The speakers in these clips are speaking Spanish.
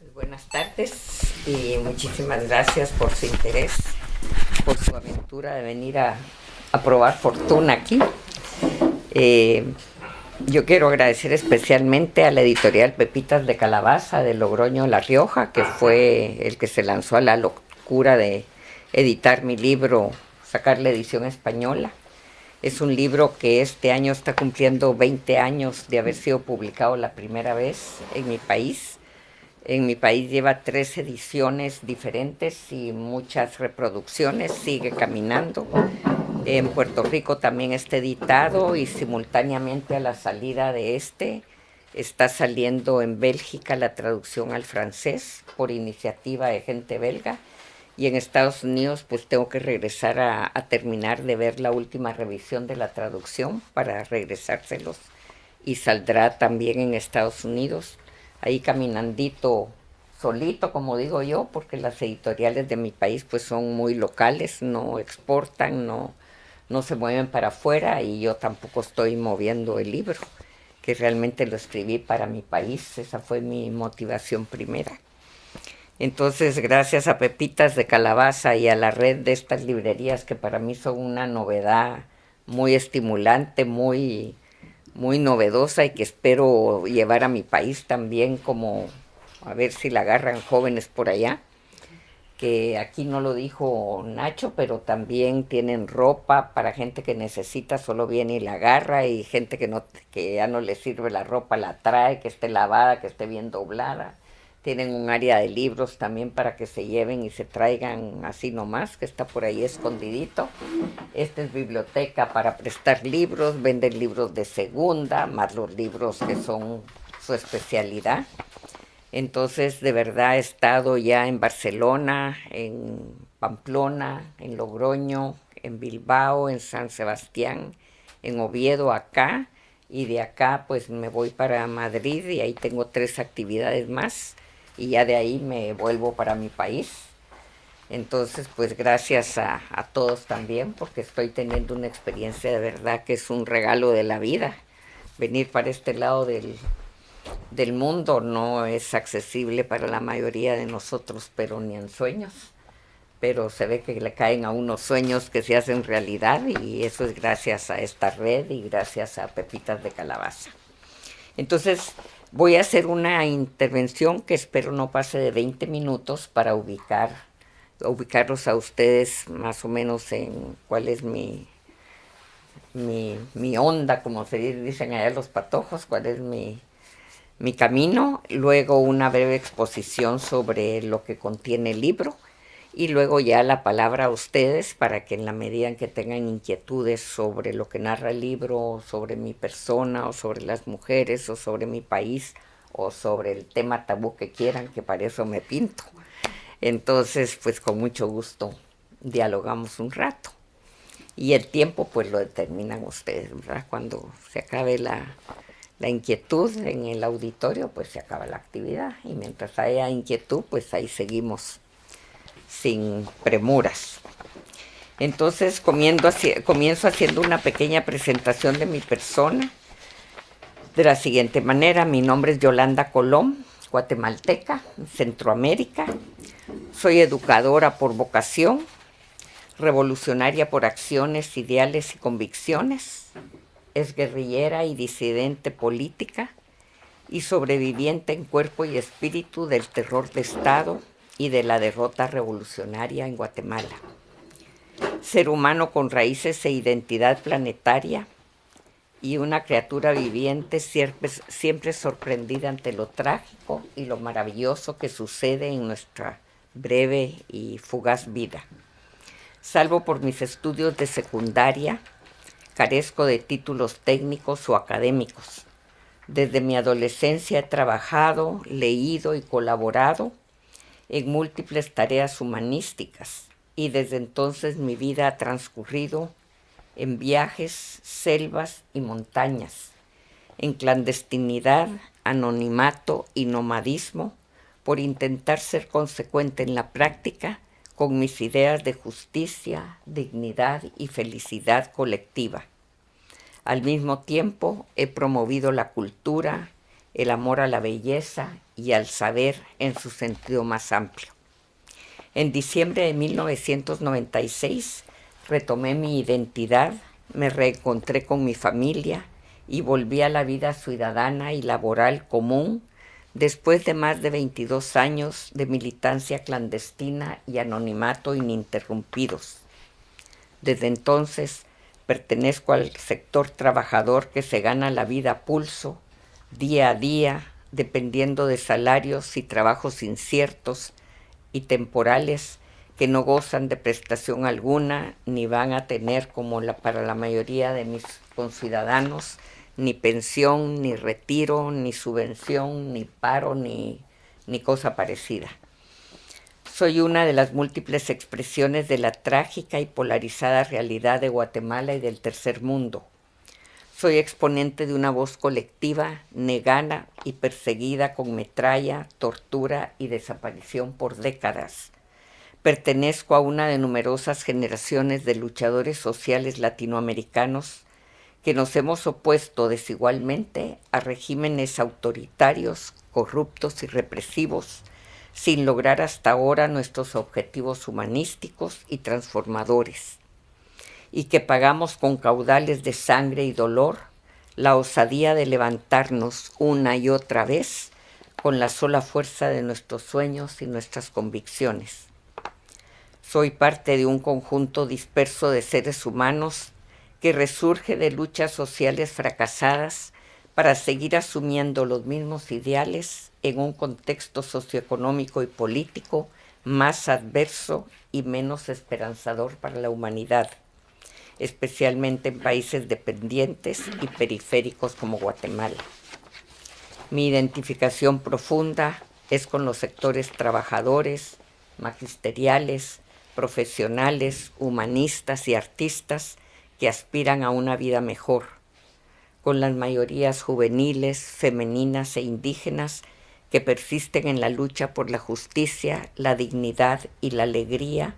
Pues buenas tardes y muchísimas gracias por su interés, por su aventura de venir a, probar fortuna aquí. Eh, yo quiero agradecer especialmente a la editorial Pepitas de Calabaza de Logroño La Rioja, que fue el que se lanzó a la locura de editar mi libro, sacar la edición española. Es un libro que este año está cumpliendo 20 años de haber sido publicado la primera vez en mi país. En mi país lleva tres ediciones diferentes y muchas reproducciones, sigue caminando. En Puerto Rico también está editado y simultáneamente a la salida de este está saliendo en Bélgica la traducción al francés por iniciativa de gente belga. Y en Estados Unidos pues tengo que regresar a, terminar de ver la última revisión de la traducción para regresárselos. Y saldrá también en Estados Unidos ahí caminandito solito como digo yo porque las editoriales de mi país pues son muy locales no exportan no no se mueven para afuera y yo tampoco estoy moviendo el libro que realmente lo escribí para mi país. Esa fue mi motivación primera. Entonces, gracias a Pepitas de Calabaza y a la red de estas librerías que para mí son una novedad muy estimulante, muy, muy novedosa y que espero llevar a mi país también como a ver si la agarran jóvenes por allá que aquí no lo dijo Nacho, pero también tienen ropa para gente que necesita, solo viene y la agarra, y gente que, no, que ya no le sirve la ropa, la trae, que esté lavada, que esté bien doblada. Tienen un área de libros también para que se lleven y se traigan así nomás, que está por ahí escondidito. Esta es biblioteca para prestar libros, venden libros de segunda, más los libros que son su especialidad. Entonces, de verdad he estado ya en Barcelona, en Pamplona, en Logroño, en Bilbao, en San Sebastián, en Oviedo, acá. Y de acá pues me voy para Madrid y ahí tengo tres actividades más y ya de ahí me vuelvo para mi país. Entonces, pues gracias a, todos también, porque estoy teniendo una experiencia de verdad que es un regalo de la vida. Venir para este lado del, del mundo no es accesible para la mayoría de nosotros, pero ni en sueños. Pero se ve que le caen a unos sueños que se hacen realidad y eso es gracias a esta red y gracias a Pepitas de Calabaza. Entonces, Voy a hacer una intervención que espero no pase de 20 minutos para ubicar, ubicarlos a ustedes más o menos en cuál es mi, mi, onda, como se dicen allá los patojos, cuál es mi, mi camino, luego una breve exposición sobre lo que contiene el libro y luego ya la palabra a ustedes para que en la medida en que tengan inquietudes sobre lo que narra el libro, sobre mi persona, o sobre las mujeres, o sobre mi país, o sobre el tema tabú que quieran, que para eso me pinto. Entonces, pues con mucho gusto dialogamos un rato. Y el tiempo, pues lo determinan ustedes, ¿verdad? Cuando se acabe la, la inquietud en el auditorio, pues se acaba la actividad. Y mientras haya inquietud, pues ahí seguimos sin premuras. Entonces comienzo haciendo una pequeña presentación de mi persona. De la siguiente manera, mi nombre es Yolanda Colón, guatemalteca, Centroamérica. Soy educadora por vocación, revolucionaria por acciones, ideales y convicciones. Es guerrillera y disidente política y sobreviviente en cuerpo y espíritu del terror de Estado, y de la derrota revolucionaria en Guatemala. Ser humano con raíces e identidad planetaria y una criatura viviente siempre, siempre sorprendida ante lo trágico y lo maravilloso que sucede en nuestra breve y fugaz vida. Salvo por mis estudios de secundaria, carezco de títulos técnicos o académicos. Desde mi adolescencia he trabajado, leído y colaborado en múltiples tareas humanísticas y desde entonces mi vida ha transcurrido en viajes, selvas y montañas, en clandestinidad, anonimato y nomadismo por intentar ser consecuente en la práctica con mis ideas de justicia, dignidad y felicidad colectiva. Al mismo tiempo he promovido la cultura, el amor a la belleza y al saber en su sentido más amplio. En diciembre de 1996 retomé mi identidad, me reencontré con mi familia y volví a la vida ciudadana y laboral común después de más de 22 años de militancia clandestina y anonimato ininterrumpidos. Desde entonces pertenezco al sector trabajador que se gana la vida a pulso, día a día, dependiendo de salarios y trabajos inciertos y temporales que no gozan de prestación alguna ni van a tener como para la mayoría de mis conciudadanos ni pensión, ni retiro, ni subvención, ni paro, ni, ni cosa parecida. Soy una de las múltiples expresiones de la trágica y polarizada realidad de Guatemala y del tercer mundo. Soy exponente de una voz colectiva negada y perseguida con metralla, tortura y desaparición por décadas. Pertenezco a una de numerosas generaciones de luchadores sociales latinoamericanos que nos hemos opuesto desigualmente a regímenes autoritarios, corruptos y represivos, sin lograr hasta ahora nuestros objetivos humanísticos y transformadores, y que pagamos con caudales de sangre y dolor la osadía de levantarnos una y otra vez con la sola fuerza de nuestros sueños y nuestras convicciones. Soy parte de un conjunto disperso de seres humanos que resurge de luchas sociales fracasadas para seguir asumiendo los mismos ideales en un contexto socioeconómico y político más adverso y menos esperanzador para la humanidad, especialmente en países dependientes y periféricos como Guatemala. Mi identificación profunda es con los sectores trabajadores, magisteriales, profesionales, humanistas y artistas que aspiran a una vida mejor, con las mayorías juveniles, femeninas e indígenas que persisten en la lucha por la justicia, la dignidad y la alegría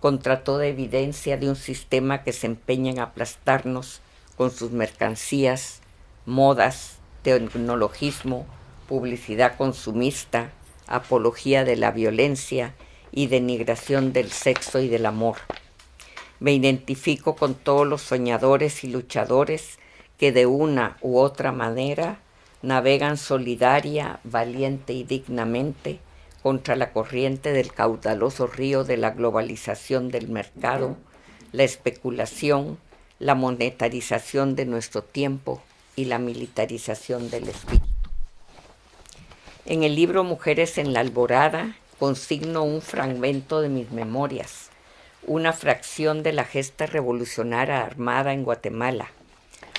contra toda evidencia de un sistema que se empeña en aplastarnos con sus mercancías, modas, tecnologismo, publicidad consumista, apología de la violencia y denigración del sexo y del amor. Me identifico con todos los soñadores y luchadores que de una u otra manera navegan solidaria, valiente y dignamente contra la corriente del caudaloso río de la globalización del mercado, la especulación, la monetarización de nuestro tiempo y la militarización del espíritu. En el libro Mujeres en la Alborada consigno un fragmento de mis memorias una fracción de la gesta revolucionaria armada en Guatemala,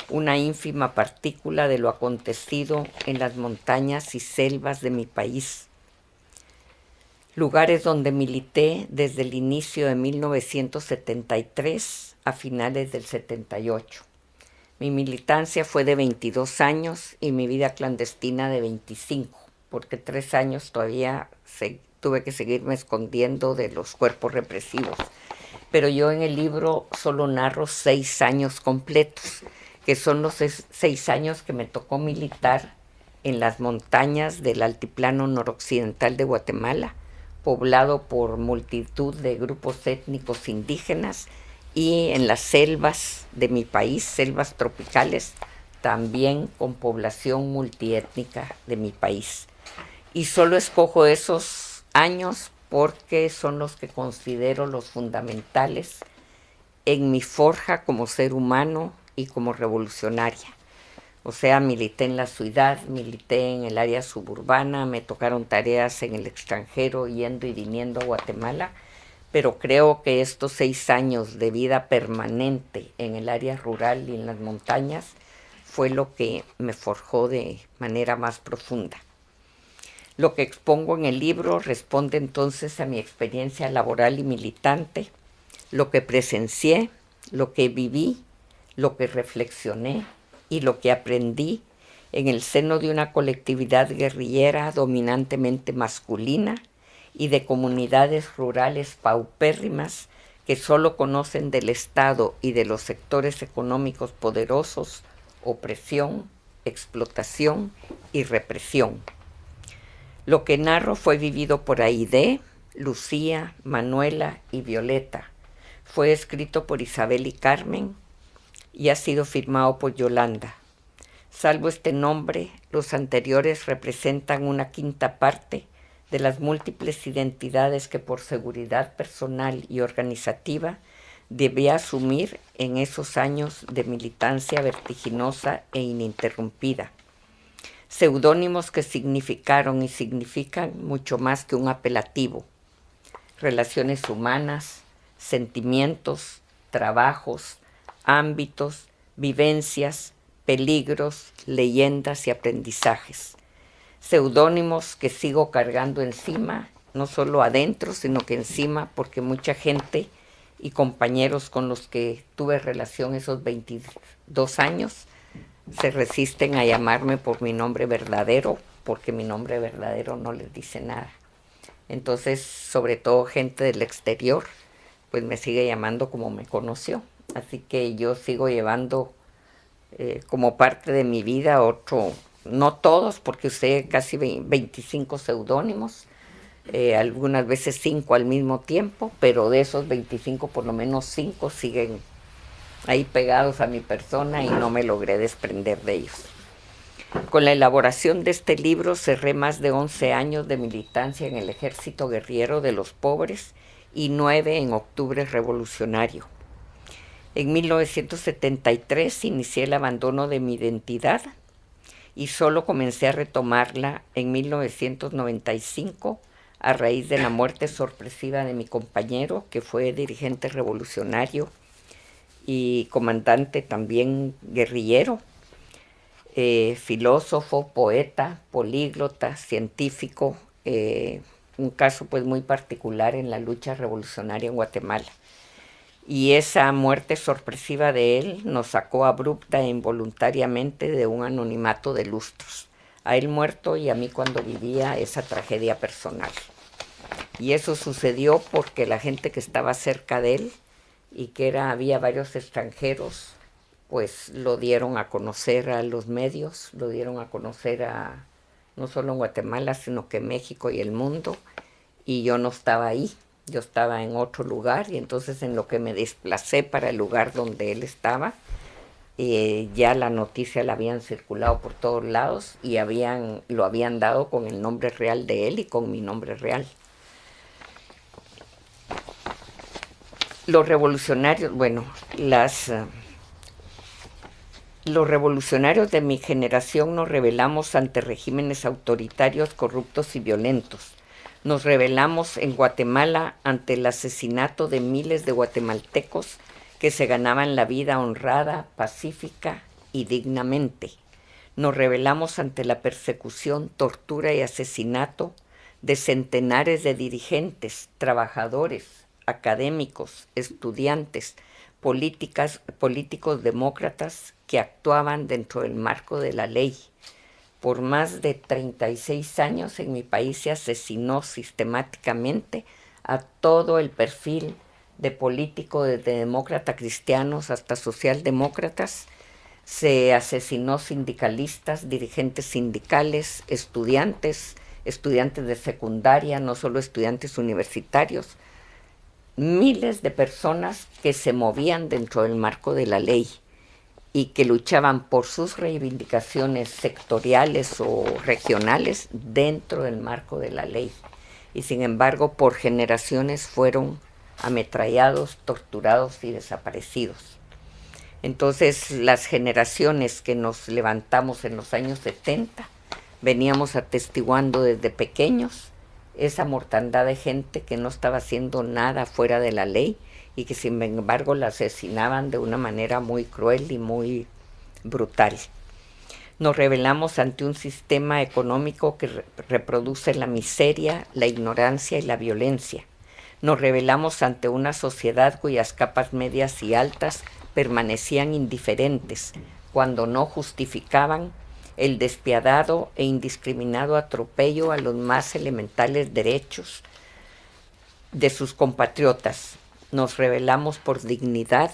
una ínfima partícula de lo acontecido en las montañas y selvas de mi país, lugares donde milité desde el inicio de 1973 a finales del 78. Mi militancia fue de 22 años y mi vida clandestina de 25, porque tres años todavía tuve que seguirme escondiendo de los cuerpos represivos pero yo en el libro solo narro seis años completos, que son los seis años que me tocó militar en las montañas del altiplano noroccidental de Guatemala, poblado por multitud de grupos étnicos indígenas, y en las selvas de mi país, selvas tropicales, también con población multiétnica de mi país. Y solo escojo esos años porque son los que considero los fundamentales en mi forja como ser humano y como revolucionaria. O sea, milité en la ciudad, milité en el área suburbana, me tocaron tareas en el extranjero, yendo y viniendo a Guatemala, pero creo que estos seis años de vida permanente en el área rural y en las montañas fue lo que me forjó de manera más profunda. Lo que expongo en el libro responde entonces a mi experiencia laboral y militante, lo que presencié, lo que viví, lo que reflexioné y lo que aprendí en el seno de una colectividad guerrillera dominantemente masculina y de comunidades rurales paupérrimas que solo conocen del Estado y de los sectores económicos poderosos opresión, explotación y represión. Lo que narro fue vivido por Aide, Lucía, Manuela y Violeta. Fue escrito por Isabel y Carmen y ha sido firmado por Yolanda. Salvo este nombre, los anteriores representan una quinta parte de las múltiples identidades que por seguridad personal y organizativa debía asumir en esos años de militancia vertiginosa e ininterrumpida. Seudónimos que significaron y significan mucho más que un apelativo. Relaciones humanas, sentimientos, trabajos, ámbitos, vivencias, peligros, leyendas y aprendizajes. Seudónimos que sigo cargando encima, no solo adentro, sino que encima, porque mucha gente y compañeros con los que tuve relación esos 22 años se resisten a llamarme por mi nombre verdadero, porque mi nombre verdadero no les dice nada. Entonces, sobre todo gente del exterior, pues me sigue llamando como me conoció. Así que yo sigo llevando eh, como parte de mi vida otro, no todos, porque usé casi 25 seudónimos, eh, algunas veces cinco al mismo tiempo, pero de esos 25 por lo menos cinco siguen ahí pegados a mi persona y no me logré desprender de ellos. Con la elaboración de este libro cerré más de 11 años de militancia en el ejército guerrero de los pobres y nueve en octubre revolucionario. En 1973 inicié el abandono de mi identidad y solo comencé a retomarla en 1995 a raíz de la muerte sorpresiva de mi compañero, que fue dirigente revolucionario y comandante también guerrillero, eh, filósofo, poeta, políglota, científico, eh, un caso pues muy particular en la lucha revolucionaria en Guatemala y esa muerte sorpresiva de él nos sacó abrupta e involuntariamente de un anonimato de lustros, a él muerto y a mí cuando vivía esa tragedia personal. Y eso sucedió porque la gente que estaba cerca de él y que era, había varios extranjeros, pues lo dieron a conocer a los medios, lo dieron a conocer a no solo en Guatemala, sino que México y el mundo, y yo no estaba ahí yo estaba en otro lugar y entonces en lo que me desplacé para el lugar donde él estaba, eh, ya la noticia la habían circulado por todos lados y habían, lo habían dado con el nombre real de él y con mi nombre real. Los revolucionarios, bueno, las... Eh, los revolucionarios de mi generación nos rebelamos ante regímenes autoritarios, corruptos y violentos nos rebelamos en Guatemala ante el asesinato de miles de guatemaltecos que se ganaban la vida honrada, pacífica y dignamente. Nos rebelamos ante la persecución, tortura y asesinato de centenares de dirigentes, trabajadores, académicos, estudiantes, políticas, políticos demócratas que actuaban dentro del marco de la ley por más de 36 años en mi país se asesinó sistemáticamente a todo el perfil de político, desde demócrata cristianos hasta socialdemócratas. Se asesinó sindicalistas, dirigentes sindicales, estudiantes, estudiantes de secundaria, no solo estudiantes universitarios, miles de personas que se movían dentro del marco de la ley y que luchaban por sus reivindicaciones sectoriales o regionales dentro del marco de la ley. Y sin embargo, por generaciones fueron ametrallados, torturados y desaparecidos. Entonces, las generaciones que nos levantamos en los años 70, veníamos atestiguando desde pequeños esa mortandad de gente que no estaba haciendo nada fuera de la ley, y que sin embargo la asesinaban de una manera muy cruel y muy brutal. Nos revelamos ante un sistema económico que reproduce la miseria, la ignorancia y la violencia. Nos revelamos ante una sociedad cuyas capas medias y altas permanecían indiferentes, cuando no justificaban el despiadado e indiscriminado atropello a los más elementales derechos de sus compatriotas, nos rebelamos por dignidad,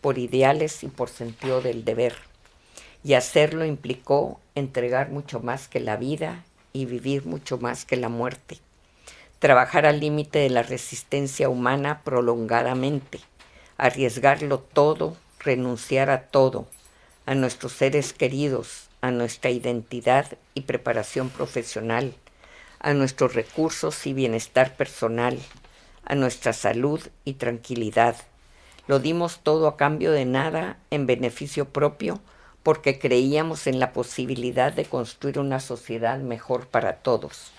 por ideales y por sentido del deber. Y hacerlo implicó entregar mucho más que la vida y vivir mucho más que la muerte. Trabajar al límite de la resistencia humana prolongadamente, arriesgarlo todo, renunciar a todo, a nuestros seres queridos, a nuestra identidad y preparación profesional, a nuestros recursos y bienestar personal, a nuestra salud y tranquilidad. Lo dimos todo a cambio de nada en beneficio propio porque creíamos en la posibilidad de construir una sociedad mejor para todos.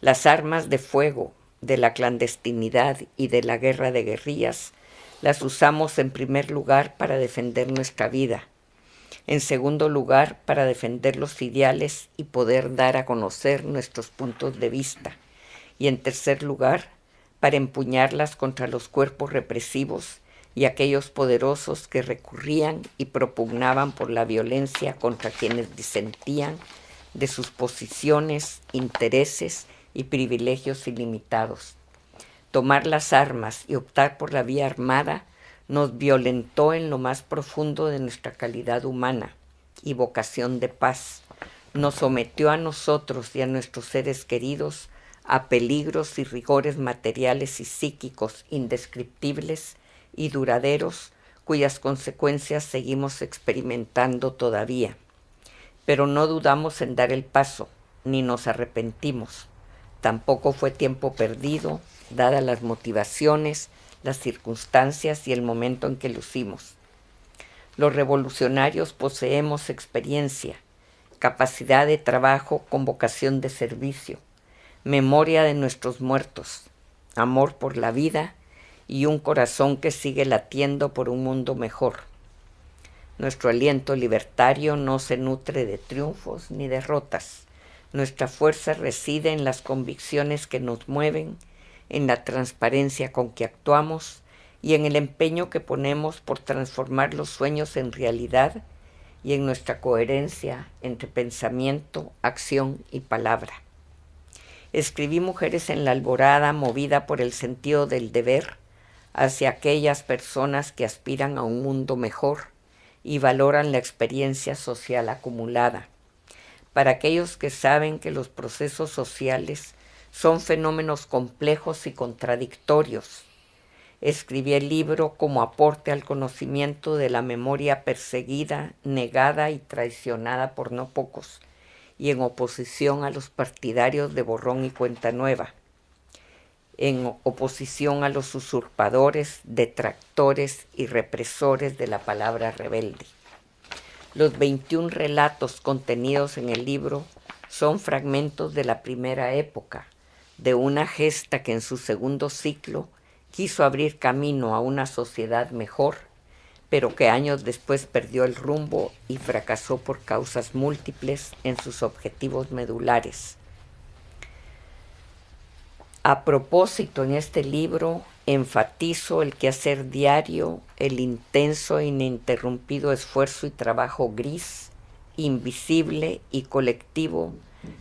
Las armas de fuego de la clandestinidad y de la guerra de guerrillas las usamos en primer lugar para defender nuestra vida, en segundo lugar para defender los ideales y poder dar a conocer nuestros puntos de vista, y en tercer lugar para empuñarlas contra los cuerpos represivos y aquellos poderosos que recurrían y propugnaban por la violencia contra quienes disentían de sus posiciones, intereses y privilegios ilimitados. Tomar las armas y optar por la vía armada nos violentó en lo más profundo de nuestra calidad humana y vocación de paz. Nos sometió a nosotros y a nuestros seres queridos a peligros y rigores materiales y psíquicos indescriptibles y duraderos cuyas consecuencias seguimos experimentando todavía. Pero no dudamos en dar el paso, ni nos arrepentimos. Tampoco fue tiempo perdido, dadas las motivaciones, las circunstancias y el momento en que lucimos. Los revolucionarios poseemos experiencia, capacidad de trabajo con vocación de servicio, memoria de nuestros muertos, amor por la vida y un corazón que sigue latiendo por un mundo mejor. Nuestro aliento libertario no se nutre de triunfos ni derrotas. Nuestra fuerza reside en las convicciones que nos mueven, en la transparencia con que actuamos y en el empeño que ponemos por transformar los sueños en realidad y en nuestra coherencia entre pensamiento, acción y palabra. Escribí Mujeres en la Alborada movida por el sentido del deber hacia aquellas personas que aspiran a un mundo mejor y valoran la experiencia social acumulada, para aquellos que saben que los procesos sociales son fenómenos complejos y contradictorios. Escribí el libro como aporte al conocimiento de la memoria perseguida, negada y traicionada por no pocos, y en oposición a los partidarios de Borrón y Cuenta Nueva en oposición a los usurpadores, detractores y represores de la palabra rebelde. Los 21 relatos contenidos en el libro son fragmentos de la primera época, de una gesta que en su segundo ciclo quiso abrir camino a una sociedad mejor, pero que años después perdió el rumbo y fracasó por causas múltiples en sus objetivos medulares a propósito, en este libro enfatizo el quehacer diario, el intenso e ininterrumpido esfuerzo y trabajo gris, invisible y colectivo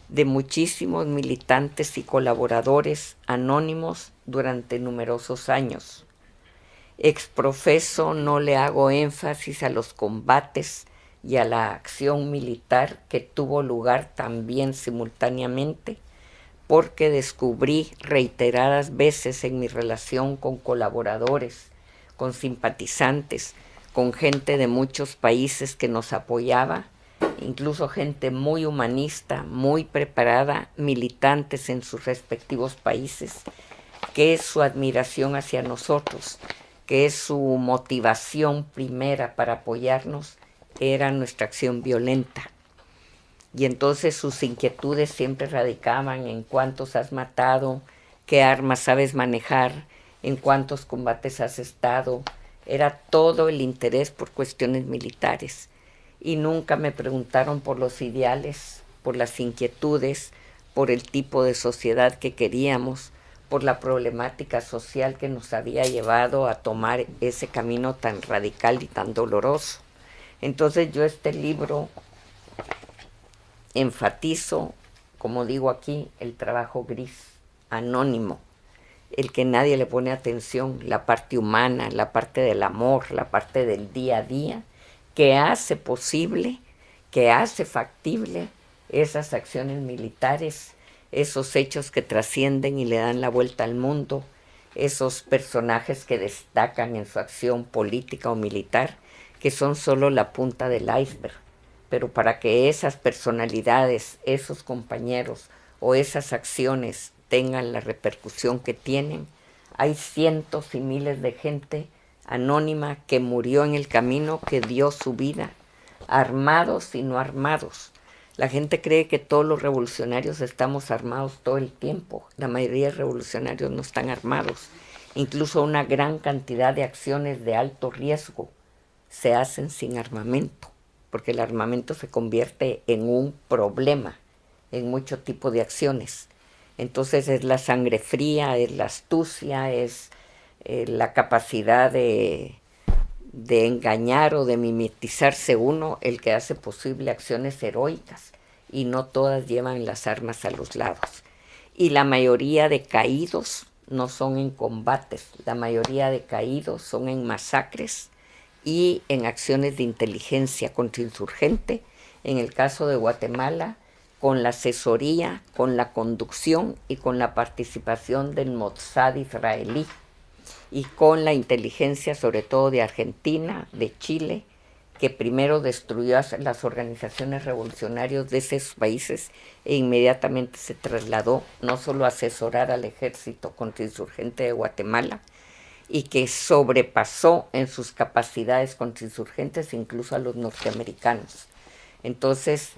de muchísimos militantes y colaboradores anónimos durante numerosos años. Exprofeso no le hago énfasis a los combates y a la acción militar que tuvo lugar también simultáneamente porque descubrí reiteradas veces en mi relación con colaboradores, con simpatizantes, con gente de muchos países que nos apoyaba, incluso gente muy humanista, muy preparada, militantes en sus respectivos países, que es su admiración hacia nosotros, que su motivación primera para apoyarnos, era nuestra acción violenta y entonces sus inquietudes siempre radicaban en cuántos has matado, qué armas sabes manejar, en cuántos combates has estado. Era todo el interés por cuestiones militares. Y nunca me preguntaron por los ideales, por las inquietudes, por el tipo de sociedad que queríamos, por la problemática social que nos había llevado a tomar ese camino tan radical y tan doloroso. Entonces yo este libro enfatizo, como digo aquí, el trabajo gris, anónimo, el que nadie le pone atención, la parte humana, la parte del amor, la parte del día a día, que hace posible, que hace factible esas acciones militares, esos hechos que trascienden y le dan la vuelta al mundo, esos personajes que destacan en su acción política o militar, que son solo la punta del iceberg. Pero para que esas personalidades, esos compañeros o esas acciones tengan la repercusión que tienen, hay cientos y miles de gente anónima que murió en el camino, que dio su vida, armados y no armados. La gente cree que todos los revolucionarios estamos armados todo el tiempo. La mayoría de revolucionarios no están armados. Incluso una gran cantidad de acciones de alto riesgo se hacen sin armamento, porque el armamento se convierte en un problema en mucho tipo de acciones. Entonces es la sangre fría, es la astucia, es eh, la capacidad de, de engañar o de mimetizarse uno el que hace posible acciones heroicas y no todas llevan las armas a los lados. Y la mayoría de caídos no son en combates, la mayoría de caídos son en masacres y en acciones de inteligencia contrainsurgente. En el caso de Guatemala, con la asesoría, con la conducción y con la participación del Mossad israelí y con la inteligencia sobre todo de Argentina, de Chile, que primero destruyó a las organizaciones revolucionarias de esos países e inmediatamente se trasladó no solo a asesorar al ejército contrainsurgente de Guatemala, y que sobrepasó en sus capacidades contrainsurgentes incluso a los norteamericanos. Entonces,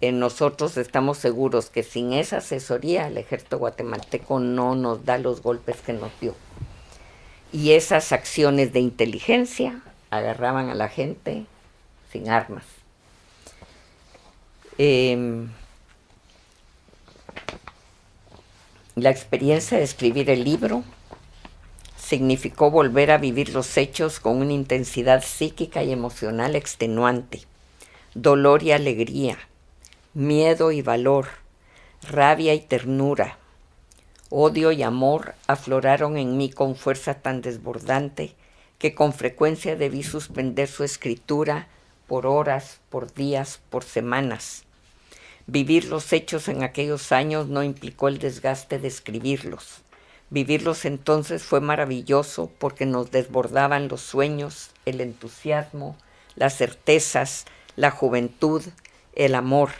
nosotros estamos seguros que sin esa asesoría el ejército guatemalteco no nos da los golpes que nos dio. Y esas acciones de inteligencia agarraban a la gente sin armas. Em, la experiencia de escribir el libro significó volver a vivir los hechos con una intensidad psíquica y emocional extenuante dolor y alegría, miedo y valor, rabia y ternura, odio y amor afloraron en mí con fuerza tan desbordante que con frecuencia debí suspender su escritura por horas, por días, por semanas. Vivir los hechos en aquellos años no implicó el desgaste de escribirlos. Vivirlos entonces fue maravilloso porque nos desbordaban los sueños, el entusiasmo, las certezas, la juventud, el amor.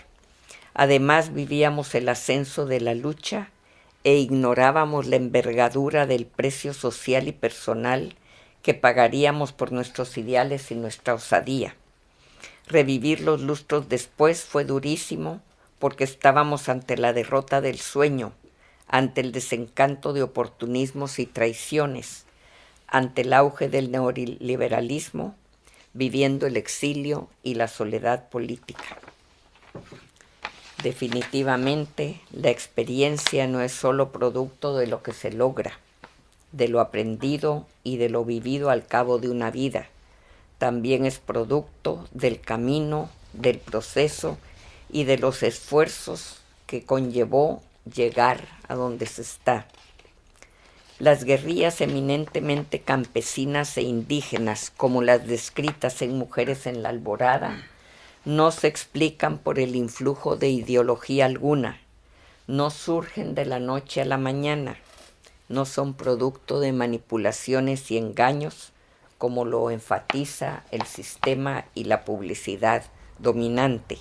Además vivíamos el ascenso de la lucha e ignorábamos la envergadura del precio social y personal que pagaríamos por nuestros ideales y nuestra osadía. Revivir los lustros después fue durísimo porque estábamos ante la derrota del sueño, ante el desencanto de oportunismos y traiciones, ante el auge del neoliberalismo viviendo el exilio y la soledad política. Definitivamente, la experiencia no es solo producto de lo que se logra, de lo aprendido y de lo vivido al cabo de una vida. También es producto del camino, del proceso y de los esfuerzos que conllevó llegar a donde se está. Las guerrillas eminentemente campesinas e indígenas, como las descritas en Mujeres en la Alborada, no se explican por el influjo de ideología alguna, no surgen de la noche a la mañana, no son producto de manipulaciones y engaños, como lo enfatiza el sistema y la publicidad dominante.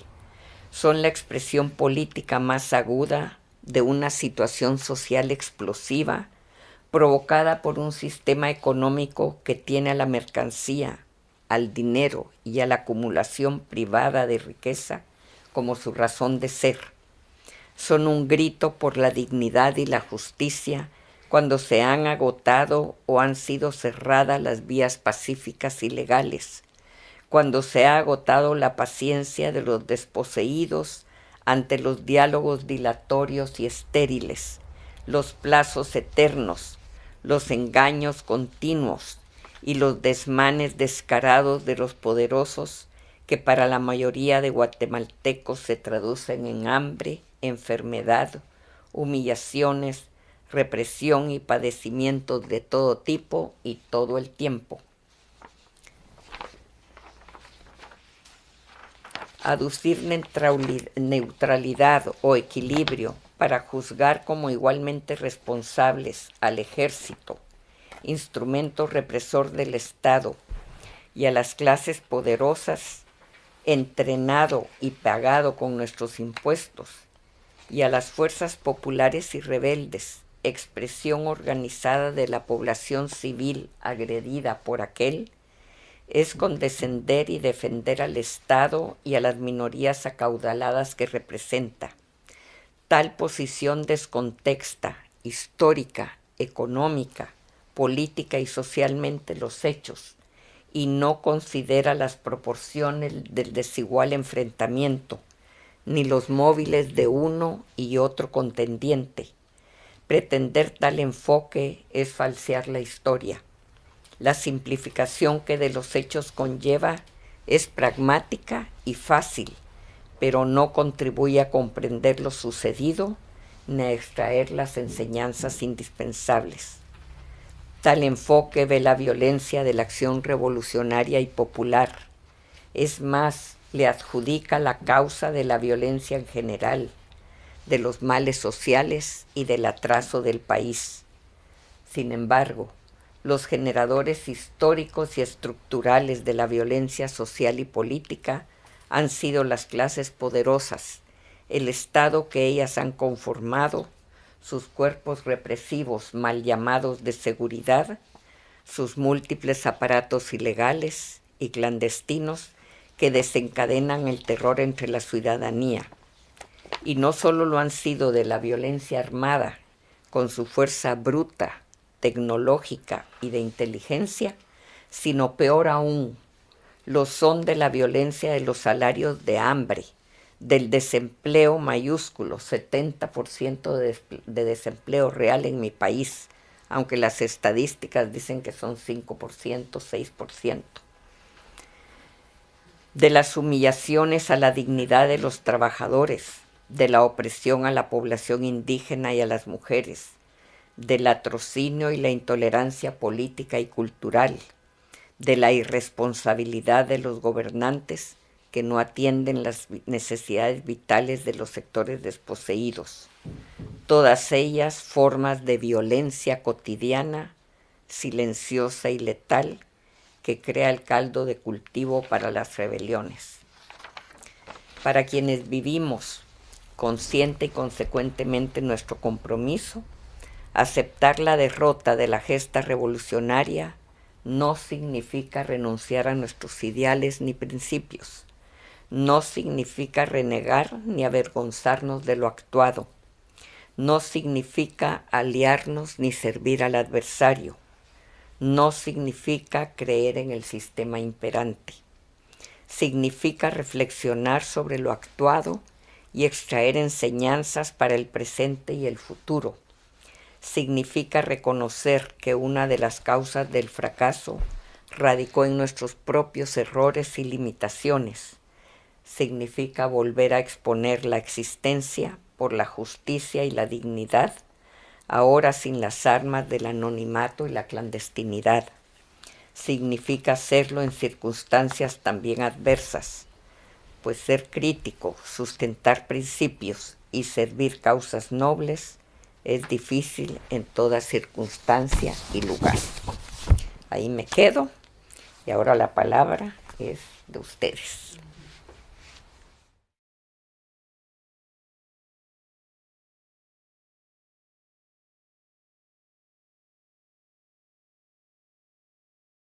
Son la expresión política más aguda de una situación social explosiva provocada por un sistema económico que tiene a la mercancía, al dinero y a la acumulación privada de riqueza como su razón de ser. Son un grito por la dignidad y la justicia cuando se han agotado o han sido cerradas las vías pacíficas y legales, cuando se ha agotado la paciencia de los desposeídos ante los diálogos dilatorios y estériles, los plazos eternos los engaños continuos y los desmanes descarados de los poderosos que para la mayoría de guatemaltecos se traducen en hambre, enfermedad, humillaciones, represión y padecimientos de todo tipo y todo el tiempo. aducir neutralidad o equilibrio para juzgar como igualmente responsables al ejército, instrumento represor del Estado, y a las clases poderosas, entrenado y pagado con nuestros impuestos, y a las fuerzas populares y rebeldes, expresión organizada de la población civil agredida por aquel, es condescender y defender al Estado y a las minorías acaudaladas que representa. Tal posición descontexta, histórica, económica, política y socialmente los hechos, y no considera las proporciones del desigual enfrentamiento, ni los móviles de uno y otro contendiente. Pretender tal enfoque es falsear la historia. La simplificación que de los hechos conlleva es pragmática y fácil, pero no contribuye a comprender lo sucedido ni a extraer las enseñanzas indispensables. Tal enfoque ve la violencia de la acción revolucionaria y popular. Es más, le adjudica la causa de la violencia en general, de los males sociales y del atraso del país. Sin embargo, los generadores históricos y estructurales de la violencia social y política han sido las clases poderosas, el Estado que ellas han conformado sus cuerpos represivos mal llamados de seguridad, sus múltiples aparatos ilegales y clandestinos que desencadenan el terror entre la ciudadanía. Y no solo lo han sido de la violencia armada, con su fuerza bruta, tecnológica y de inteligencia, sino peor aún, lo son de la violencia de los salarios de hambre, del desempleo mayúsculo, 70% de, de, desempleo real en mi país, aunque las estadísticas dicen que son 5%, 6%. De las humillaciones a la dignidad de los trabajadores, de la opresión a la población indígena y a las mujeres, del atrocinio y la intolerancia política y cultural, de la irresponsabilidad de los gobernantes que no atienden las necesidades vitales de los sectores desposeídos, todas ellas formas de violencia cotidiana, silenciosa y letal, que crea el caldo de cultivo para las rebeliones. Para quienes vivimos consciente y consecuentemente nuestro compromiso, aceptar la derrota de la gesta revolucionaria no significa renunciar a nuestros ideales ni principios, no significa renegar ni avergonzarnos de lo actuado. No significa aliarnos ni servir al adversario. No significa creer en el sistema imperante. Significa reflexionar sobre lo actuado y extraer enseñanzas para el presente y el futuro. Significa reconocer que una de las causas del fracaso radicó en nuestros propios errores y limitaciones significa volver a exponer la existencia por la justicia y la dignidad, ahora sin las armas del anonimato y la clandestinidad. Significa hacerlo en circunstancias también adversas, pues ser crítico, sustentar principios y servir causas nobles es difícil en toda circunstancia y lugar. Ahí me quedo y ahora la palabra es de ustedes.